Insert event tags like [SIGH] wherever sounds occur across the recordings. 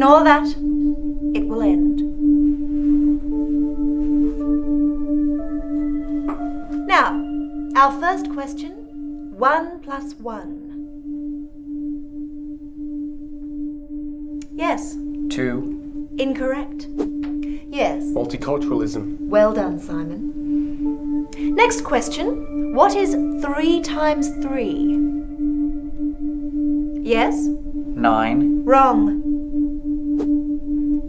Ignore that. It will end. Now, our first question one plus one. Yes, Two. incorrect. Yes, Multiculturalism. well done, Simon. Next question What is three times three? Yes, Nine. wrong.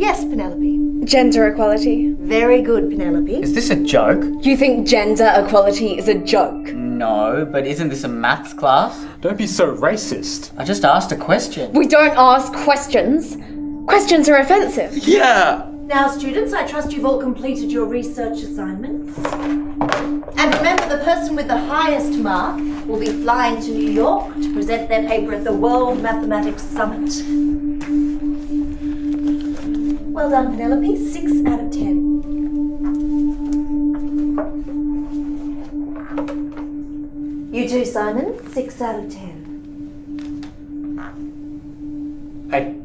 Yes, Penelope. Gender equality. Very good, Penelope. Is this a joke? You think gender equality is a joke? No, but isn't this a maths class? Don't be so racist. I just asked a question. We don't ask questions. Questions are offensive. Yeah! Now, students, I trust you've all completed your research assignments. And remember, the person with the highest mark will be flying to New York to present their paper at the World Mathematics Summit. Well done, Penelope. Six out of ten. You too, Simon. Six out of ten. Hey.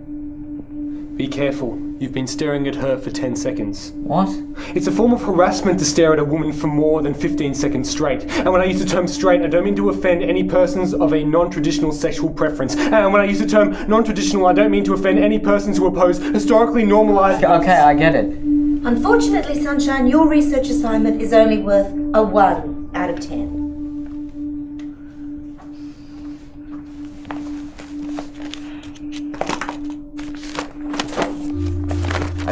Be careful. You've been staring at her for 10 seconds. What? It's a form of harassment to stare at a woman for more than 15 seconds straight. And when I use the term straight, I don't mean to offend any persons of a non traditional sexual preference. And when I use the term non traditional, I don't mean to offend any persons who oppose historically normalized. Okay, I get it. Unfortunately, Sunshine, your research assignment is only worth a 1 out of 10.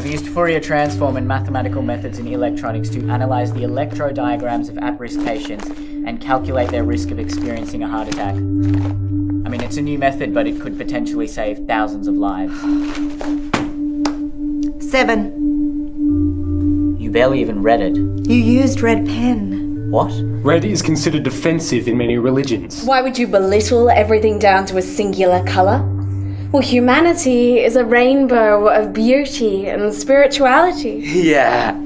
I've used Fourier transform and mathematical methods in electronics to analyze the electrocardiograms of at-risk patients and calculate their risk of experiencing a heart attack. I mean, it's a new method, but it could potentially save thousands of lives. 7. You barely even read it. You used red pen. What? Red is considered offensive in many religions. Why would you belittle everything down to a singular colour? Well, humanity is a rainbow of beauty and spirituality. [LAUGHS] Yeah!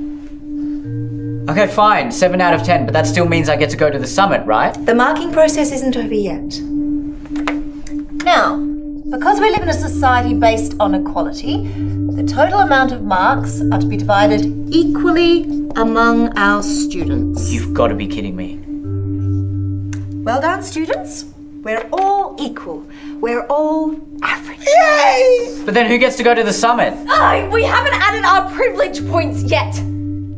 Okay, fine, 7 out of 10, but that still means I get to go to the summit, right? The marking process isn't over yet. Now, because we live in a society based on equality, the total amount of marks are to be divided equally among our students. You've got to be kidding me. Well done, students. We're all equal. We're all average. Yay! But then who gets to go to the summit? Oh, we haven't added our privilege points yet.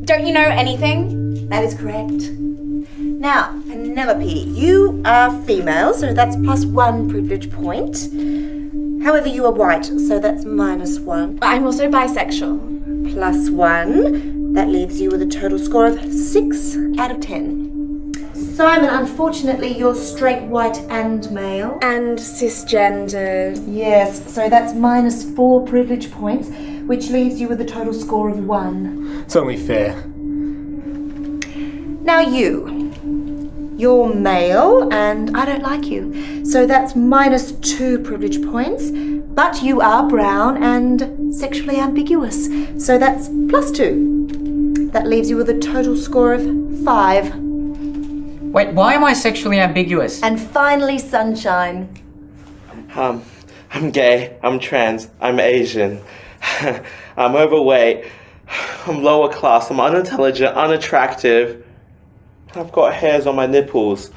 Don't you know anything? That is correct. Now, Penelope, you are female, so that's plus one privilege point. However, you are white, so that's minus one. But I'm also bisexual. Plus one. That leaves you with a total score of six out of ten. Simon, unfortunately, you're straight, white, and male. And cisgender. Yes, so that's minus four privilege points, which leaves you with a total score of one. It's only fair. Now, you. You're male, and I don't like you. So that's minus two privilege points, but you are brown and sexually ambiguous. So that's plus two. That leaves you with a total score of five. Wait, why am I sexually ambiguous? And finally, sunshine. Um, I'm gay, I'm trans, I'm Asian, [LAUGHS] I'm overweight, I'm lower class, I'm unintelligent, unattractive, I've got hairs on my nipples,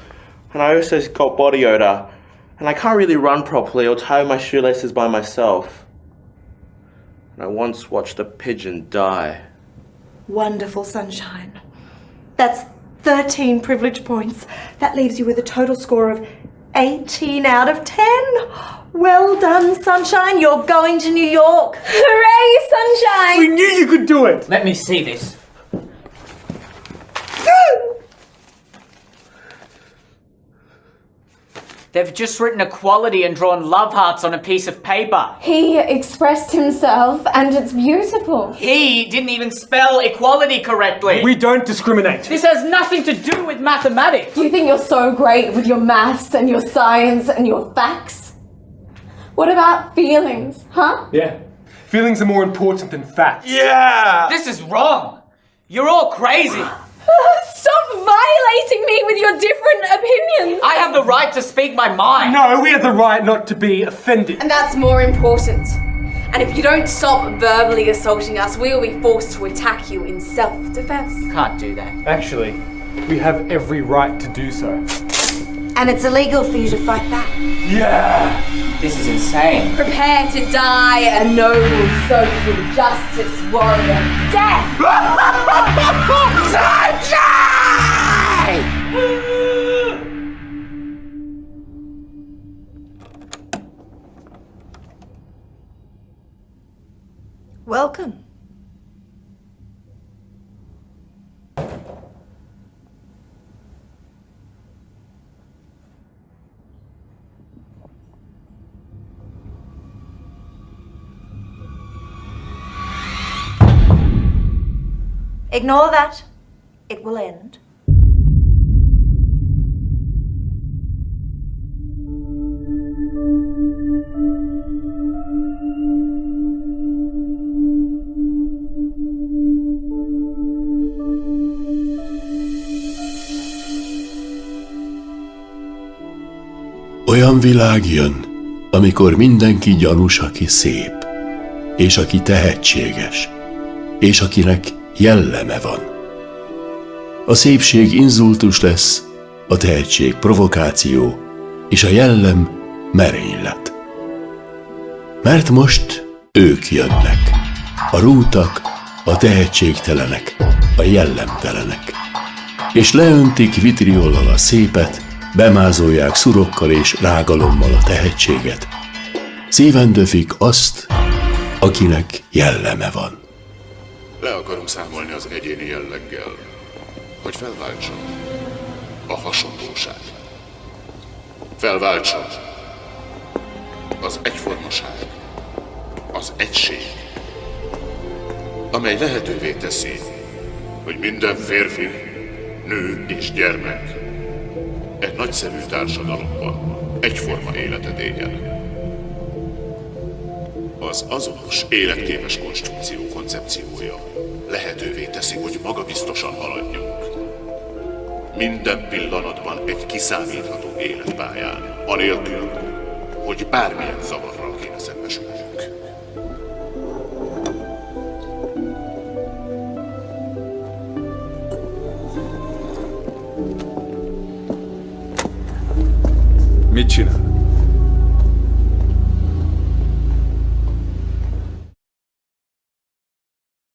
and I also got body odor, and I can't really run properly or tie my shoelaces by myself. And I once watched a pigeon die. Wonderful sunshine. That's 13 privilege points. That leaves you with a total score of 18 out of 10. Well done, sunshine. You're going to New York. Hooray, Sunshine! We knew you could do it! Let me see this. They've just written equality and drawn love hearts on a piece of paper. He expressed himself, and it's beautiful. He didn't even spell equality correctly. We don't discriminate. this has nothing to do with mathematics. You think you're so great with your maths and your science and your facts? What about feelings, huh? Yeah. Feelings are more important than facts. Yeah! This is wrong! You're all crazy! [LAUGHS] Stop violating me with your different opinions! I have the right to speak my mind! No, we have the right not to be offended. And that's more important. And if you don't stop verbally assaulting us, we will be forced to attack you in self defense. Can't do that. Actually, we have every right to do so. And it's illegal for you to fight back. Yeah! This is insane. Prepare to die a noble social justice warrior. Death! [LAUGHS] Ignore that. It will end. Olyan világ jön, amikor mindenki gyanús, aki szép, és aki tehetséges, és akinek jelleme van. A szépség inzultus lesz, a tehetség provokáció, és a jellem merénylet. Mert most ők jönnek, a rútak, a tehetségtelenek, a jellemtelenek, és leöntik vitriollal a szépet, bemázolják szurokkal és rágalommal a tehetséget. Szíven döfik azt, akinek jelleme van. Le akarom számolni az egyéni jelleggel, hogy felváltson a hasonlóság. Felváltson az egyformaság, az egység, amely lehetővé teszi, hogy minden férfi, nő és gyermek egy nagyszerű társadalomban egyforma életet éljen. Az azonos, életképes konstrukció koncepciója lehetővé teszi, hogy magabiztosan haladjunk. Minden pillanatban egy kiszámítható életpályán, anélkül, hogy bármilyen zavarral kéne szembesülnünk. Mit csinál?